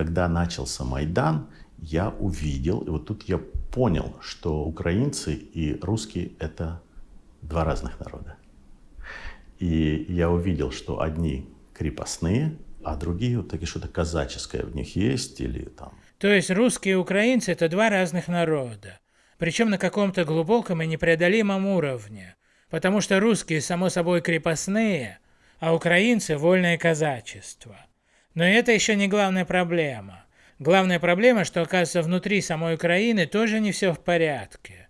когда начался Майдан, я увидел, и вот тут я понял, что украинцы и русские – это два разных народа. И я увидел, что одни крепостные, а другие вот такие что-то казаческое в них есть или там. То есть русские и украинцы – это два разных народа, причем на каком-то глубоком и непреодолимом уровне, потому что русские, само собой, крепостные, а украинцы – вольное казачество. Но это еще не главная проблема. Главная проблема, что оказывается внутри самой Украины тоже не все в порядке.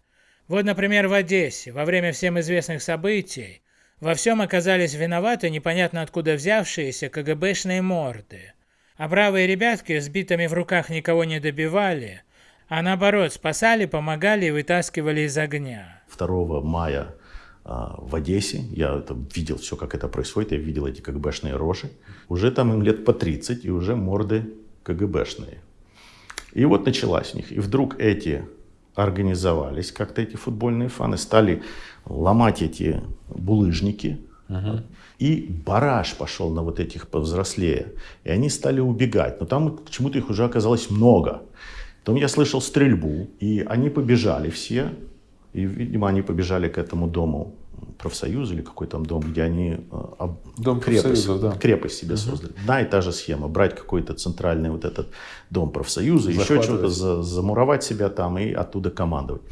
Вот, например, в Одессе, во время всем известных событий, во всем оказались виноваты непонятно откуда взявшиеся КГБшные морды. А бравые ребятки с битами в руках никого не добивали, а наоборот спасали, помогали и вытаскивали из огня. 2 мая в Одессе, я это видел все, как это происходит, я видел эти КГБшные рожи. Уже там им лет по 30, и уже морды КГБшные. И вот началась у них. И вдруг эти организовались, как-то эти футбольные фаны, стали ломать эти булыжники. Угу. И бараж пошел на вот этих повзрослее. И они стали убегать. Но там почему-то их уже оказалось много. Потом я слышал стрельбу, и они побежали все. И, видимо, они побежали к этому дому профсоюз или какой там дом, где они э, дом крепость, да. крепость себе угу. создали. Одна и та же схема. Брать какой-то центральный вот этот дом профсоюза, еще что-то за, замуровать себя там и оттуда командовать.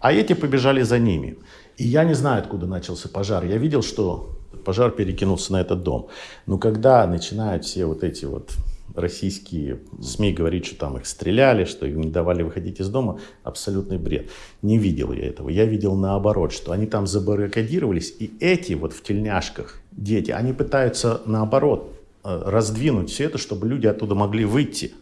А эти побежали за ними. И я не знаю, откуда начался пожар. Я видел, что пожар перекинулся на этот дом. Но когда начинают все вот эти вот российские СМИ говорить, что там их стреляли, что им не давали выходить из дома, абсолютный бред. Не видел я этого. Я видел наоборот, что они там забаррикадировались, и эти вот в тельняшках дети, они пытаются наоборот э, раздвинуть все это, чтобы люди оттуда могли выйти.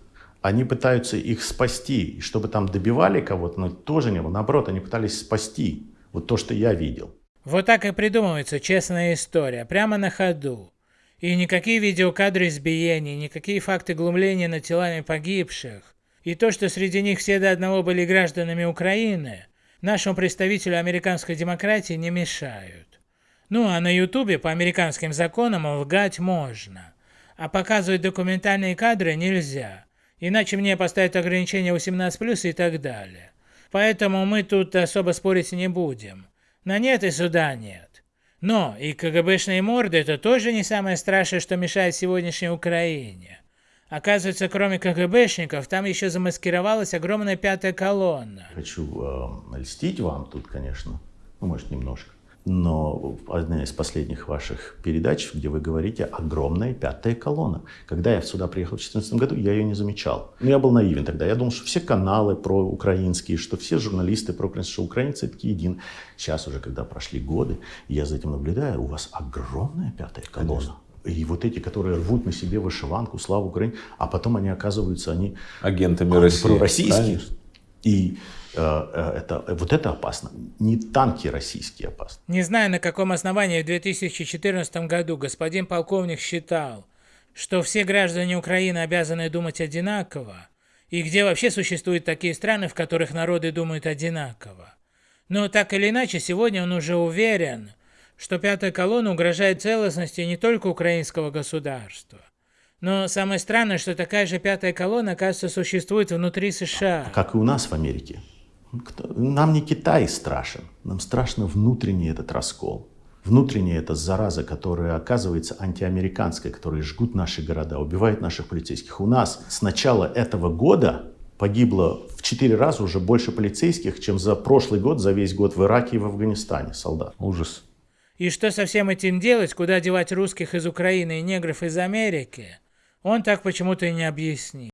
Они пытаются их спасти, и чтобы там добивали кого-то, но тоже не было. Наоборот, они пытались спасти. Вот то, что я видел. Вот так и придумывается честная история, прямо на ходу. И никакие видеокадры избиений, никакие факты глумления над телами погибших, и то, что среди них все до одного были гражданами Украины, нашему представителю американской демократии не мешают. Ну а на ютубе по американским законам лгать можно, а показывать документальные кадры нельзя, иначе мне поставят ограничение 18+, и так далее. Поэтому мы тут особо спорить не будем. На нет и суда нет. Но и КГБшные морды это тоже не самое страшное, что мешает сегодняшней Украине. Оказывается, кроме КГБшников, там еще замаскировалась огромная пятая колонна. Хочу э, льстить вам тут, конечно, ну, может, немножко. Но одна из последних ваших передач, где вы говорите «огромная пятая колонна». Когда я сюда приехал в 2014 году, я ее не замечал. Но я был наивен тогда. Я думал, что все каналы про украинские, что все журналисты про украинские, что украинцы такие един. Сейчас уже, когда прошли годы, я за этим наблюдаю, у вас огромная пятая колонна. Конечно. И вот эти, которые рвут на себе вышиванку, славу Украине, а потом они оказываются, они агентами России. Пророссийские. Конечно. И Э, э, это, вот это опасно. Не танки российские опасны. Не знаю, на каком основании в 2014 году господин полковник считал, что все граждане Украины обязаны думать одинаково, и где вообще существуют такие страны, в которых народы думают одинаково. Но так или иначе, сегодня он уже уверен, что пятая колонна угрожает целостности не только украинского государства. Но самое странное, что такая же пятая колонна, оказывается, существует внутри США. Как и у нас в Америке. Нам не Китай страшен, нам страшно внутренний этот раскол. Внутренняя эта зараза, которая оказывается антиамериканской, которые жгут наши города, убивают наших полицейских. У нас с начала этого года погибло в четыре раза уже больше полицейских, чем за прошлый год, за весь год в Ираке и в Афганистане солдат. Ужас. И что со всем этим делать, куда девать русских из Украины и негров из Америки, он так почему-то и не объяснил.